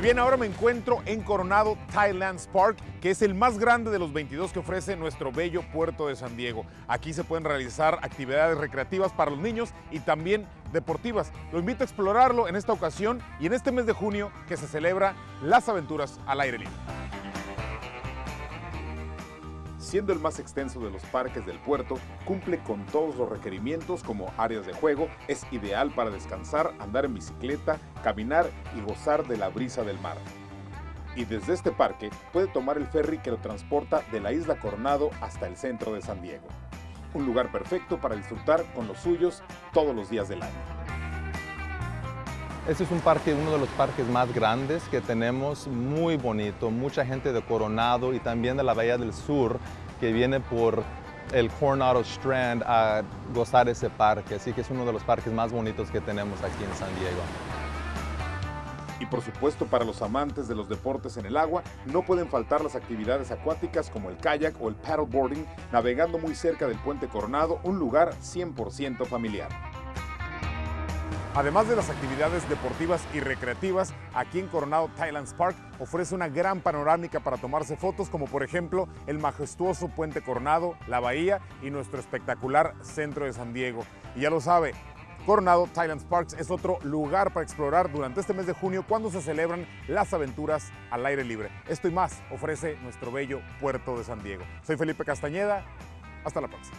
Y bien, ahora me encuentro en Coronado Thailands Park, que es el más grande de los 22 que ofrece nuestro bello puerto de San Diego. Aquí se pueden realizar actividades recreativas para los niños y también deportivas. Lo invito a explorarlo en esta ocasión y en este mes de junio que se celebra las aventuras al aire libre. Siendo el más extenso de los parques del puerto, cumple con todos los requerimientos como áreas de juego, es ideal para descansar, andar en bicicleta, caminar y gozar de la brisa del mar. Y desde este parque puede tomar el ferry que lo transporta de la isla Coronado hasta el centro de San Diego. Un lugar perfecto para disfrutar con los suyos todos los días del año. Este es un parque, uno de los parques más grandes que tenemos, muy bonito, mucha gente de Coronado y también de la Bahía del Sur que viene por el Coronado Strand a gozar ese parque, así que es uno de los parques más bonitos que tenemos aquí en San Diego. Y por supuesto para los amantes de los deportes en el agua, no pueden faltar las actividades acuáticas como el kayak o el paddleboarding, navegando muy cerca del Puente Coronado, un lugar 100% familiar. Además de las actividades deportivas y recreativas, aquí en Coronado Thailands Park ofrece una gran panorámica para tomarse fotos, como por ejemplo el majestuoso Puente Coronado, la bahía y nuestro espectacular centro de San Diego. Y ya lo sabe, Coronado Thailands Parks es otro lugar para explorar durante este mes de junio cuando se celebran las aventuras al aire libre. Esto y más ofrece nuestro bello puerto de San Diego. Soy Felipe Castañeda, hasta la próxima.